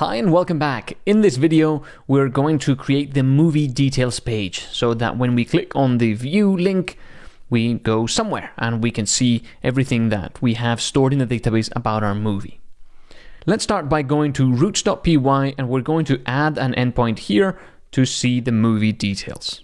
Hi and welcome back. In this video, we're going to create the movie details page so that when we click on the view link, we go somewhere and we can see everything that we have stored in the database about our movie. Let's start by going to routes.py and we're going to add an endpoint here to see the movie details.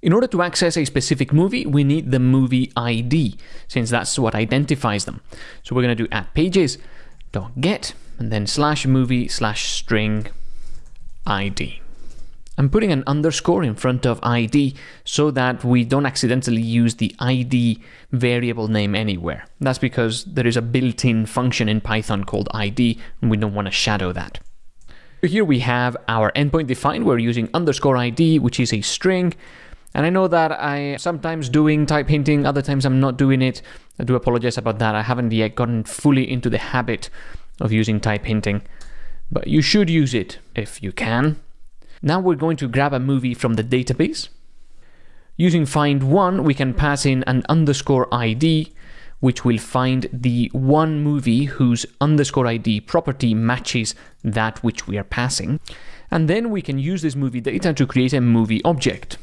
In order to access a specific movie, we need the movie ID, since that's what identifies them. So we're going to do add pages.get and then slash movie slash string ID. I'm putting an underscore in front of ID so that we don't accidentally use the ID variable name anywhere. That's because there is a built-in function in Python called ID and we don't want to shadow that. Here we have our endpoint defined. We're using underscore ID, which is a string. And I know that I sometimes doing type hinting, other times I'm not doing it. I do apologize about that. I haven't yet gotten fully into the habit of using type hinting, but you should use it if you can. Now we're going to grab a movie from the database. Using find one, we can pass in an underscore ID, which will find the one movie whose underscore ID property matches that which we are passing. And then we can use this movie data to create a movie object.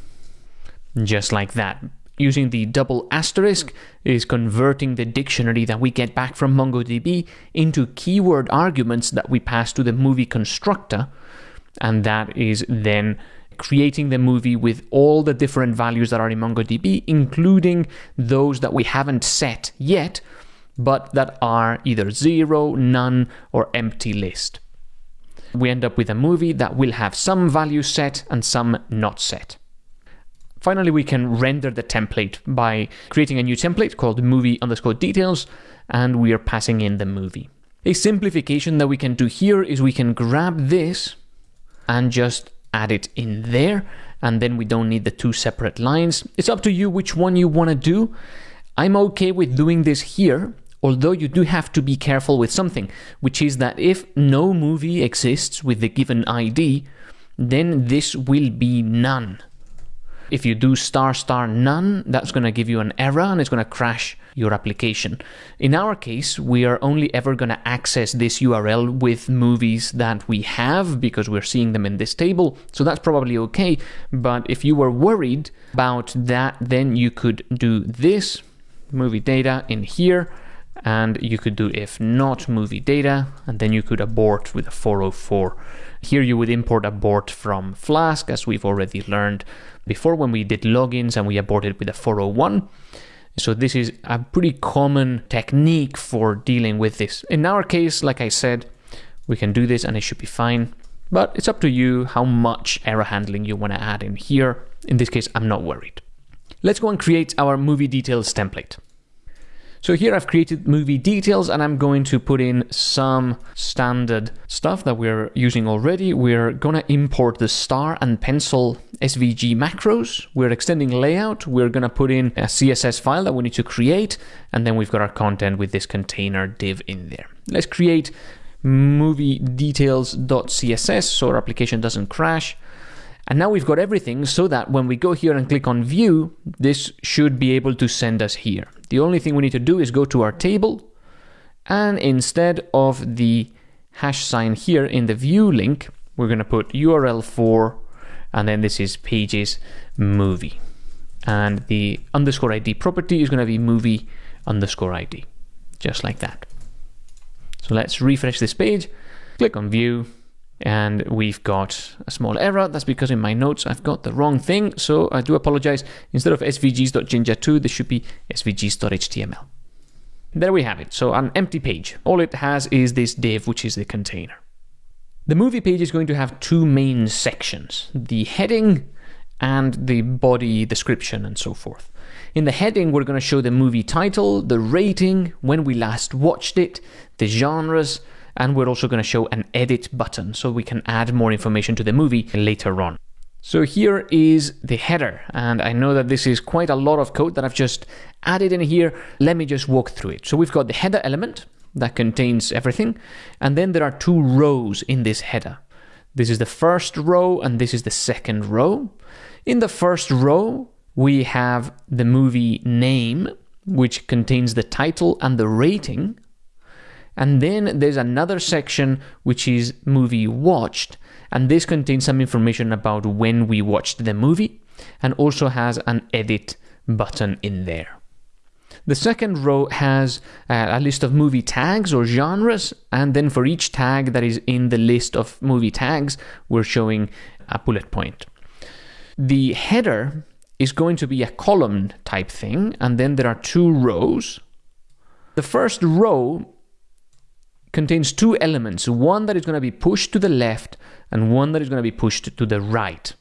Just like that using the double asterisk is converting the dictionary that we get back from MongoDB into keyword arguments that we pass to the movie constructor. And that is then creating the movie with all the different values that are in MongoDB, including those that we haven't set yet, but that are either zero, none, or empty list. We end up with a movie that will have some values set and some not set. Finally, we can render the template by creating a new template called movie underscore details, and we are passing in the movie. A simplification that we can do here is we can grab this and just add it in there, and then we don't need the two separate lines. It's up to you which one you want to do. I'm okay with doing this here, although you do have to be careful with something, which is that if no movie exists with the given ID, then this will be none. If you do star star none, that's going to give you an error and it's going to crash your application. In our case, we are only ever going to access this URL with movies that we have because we're seeing them in this table. So that's probably okay. But if you were worried about that, then you could do this movie data in here and you could do if not movie data and then you could abort with a 404 here you would import abort from flask as we've already learned before when we did logins and we aborted with a 401 so this is a pretty common technique for dealing with this. In our case like i said we can do this and it should be fine but it's up to you how much error handling you want to add in here. In this case i'm not worried. Let's go and create our movie details template so here I've created movie details and I'm going to put in some standard stuff that we're using already. We're gonna import the star and pencil SVG macros. We're extending layout. We're gonna put in a CSS file that we need to create. And then we've got our content with this container div in there. Let's create movie details.css so our application doesn't crash. And now we've got everything so that when we go here and click on view, this should be able to send us here. The only thing we need to do is go to our table and instead of the hash sign here in the view link, we're going to put URL for, and then this is pages movie. And the underscore ID property is going to be movie underscore ID, just like that. So let's refresh this page, click on view, and we've got a small error. That's because in my notes I've got the wrong thing, so I do apologize. Instead of svgs.jinja2, this should be svgs.html. There we have it, so an empty page. All it has is this div, which is the container. The movie page is going to have two main sections, the heading and the body description and so forth. In the heading, we're going to show the movie title, the rating, when we last watched it, the genres, and we're also going to show an edit button so we can add more information to the movie later on. So here is the header, and I know that this is quite a lot of code that I've just added in here. Let me just walk through it. So we've got the header element that contains everything, and then there are two rows in this header. This is the first row, and this is the second row. In the first row, we have the movie name, which contains the title and the rating. And then there's another section which is movie watched. And this contains some information about when we watched the movie and also has an edit button in there. The second row has uh, a list of movie tags or genres, and then for each tag that is in the list of movie tags, we're showing a bullet point. The header is going to be a column type thing, and then there are two rows. The first row contains two elements, one that is going to be pushed to the left and one that is going to be pushed to the right.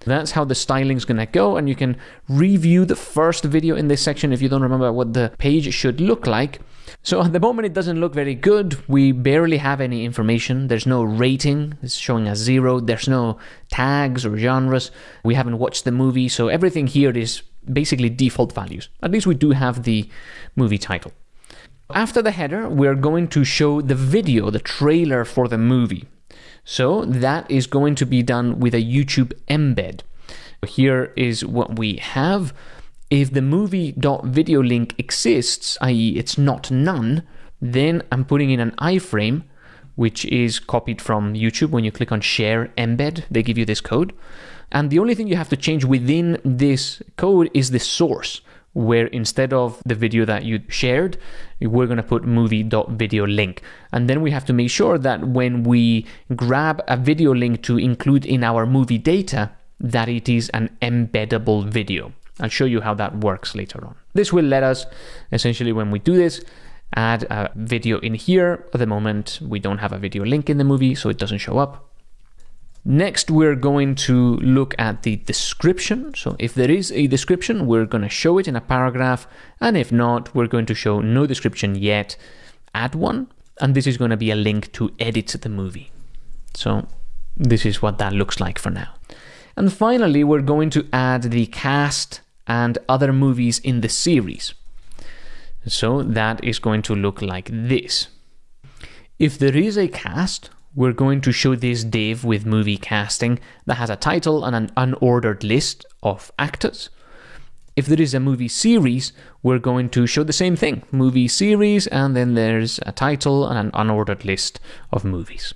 That's how the styling is going to go, and you can review the first video in this section if you don't remember what the page should look like. So at the moment it doesn't look very good. We barely have any information. There's no rating. It's showing a zero. There's no tags or genres. We haven't watched the movie, so everything here is basically default values. At least we do have the movie title. After the header, we're going to show the video, the trailer for the movie. So that is going to be done with a YouTube embed. Here is what we have. If the movie.video link exists, i.e. it's not none, then I'm putting in an iframe, which is copied from YouTube. When you click on share embed, they give you this code. And the only thing you have to change within this code is the source where instead of the video that you shared, we're going to put movie.video link. And then we have to make sure that when we grab a video link to include in our movie data, that it is an embeddable video. I'll show you how that works later on. This will let us, essentially when we do this, add a video in here. At the moment, we don't have a video link in the movie, so it doesn't show up. Next, we're going to look at the description. So if there is a description, we're going to show it in a paragraph. And if not, we're going to show no description yet, add one. And this is going to be a link to edit the movie. So this is what that looks like for now. And finally, we're going to add the cast and other movies in the series. So that is going to look like this. If there is a cast, we're going to show this div with movie casting that has a title and an unordered list of actors. If there is a movie series, we're going to show the same thing, movie series, and then there's a title and an unordered list of movies.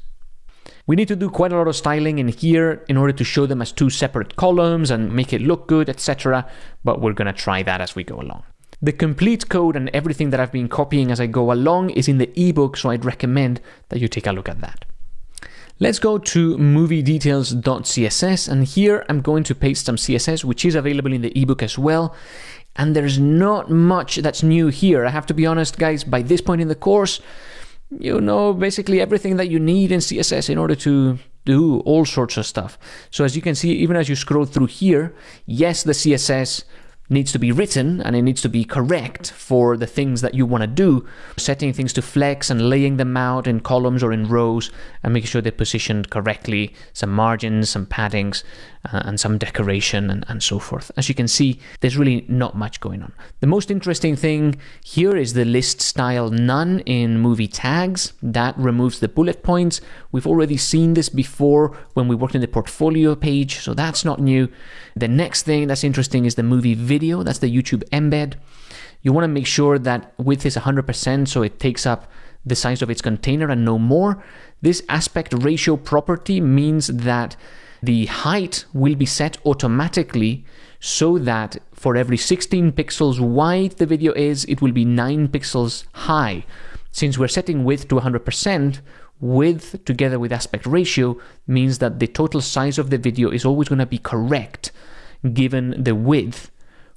We need to do quite a lot of styling in here in order to show them as two separate columns and make it look good, etc. But we're going to try that as we go along. The complete code and everything that I've been copying as I go along is in the ebook, so I'd recommend that you take a look at that. Let's go to moviedetails.css and here I'm going to paste some CSS which is available in the ebook as well and there's not much that's new here. I have to be honest guys, by this point in the course you know basically everything that you need in CSS in order to do all sorts of stuff. So as you can see, even as you scroll through here, yes, the CSS needs to be written and it needs to be correct for the things that you want to do, setting things to flex and laying them out in columns or in rows and making sure they're positioned correctly, some margins, some paddings, uh, and some decoration and, and so forth. As you can see, there's really not much going on. The most interesting thing here is the list style none in movie tags. That removes the bullet points. We've already seen this before when we worked in the portfolio page, so that's not new. The next thing that's interesting is the movie video. That's the YouTube embed. You want to make sure that width is 100% so it takes up the size of its container and no more. This aspect ratio property means that the height will be set automatically so that for every 16 pixels wide the video is, it will be 9 pixels high. Since we're setting width to 100%, width together with aspect ratio means that the total size of the video is always going to be correct given the width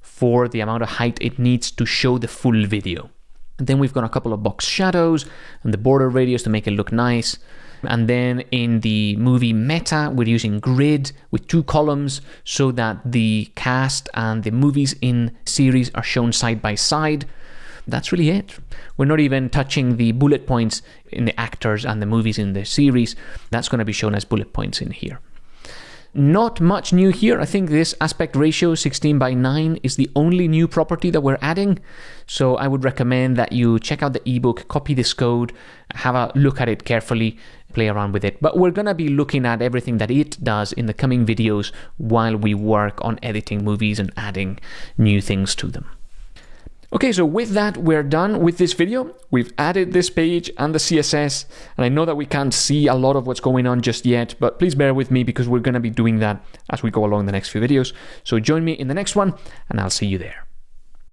for the amount of height it needs to show the full video. And then we've got a couple of box shadows and the border radius to make it look nice. And then in the movie meta, we're using grid with two columns so that the cast and the movies in series are shown side by side. That's really it. We're not even touching the bullet points in the actors and the movies in the series. That's going to be shown as bullet points in here. Not much new here. I think this aspect ratio 16 by 9 is the only new property that we're adding. So I would recommend that you check out the ebook, copy this code, have a look at it carefully, play around with it. But we're going to be looking at everything that it does in the coming videos while we work on editing movies and adding new things to them. Okay, so with that, we're done with this video. We've added this page and the CSS, and I know that we can't see a lot of what's going on just yet, but please bear with me because we're going to be doing that as we go along the next few videos. So join me in the next one, and I'll see you there.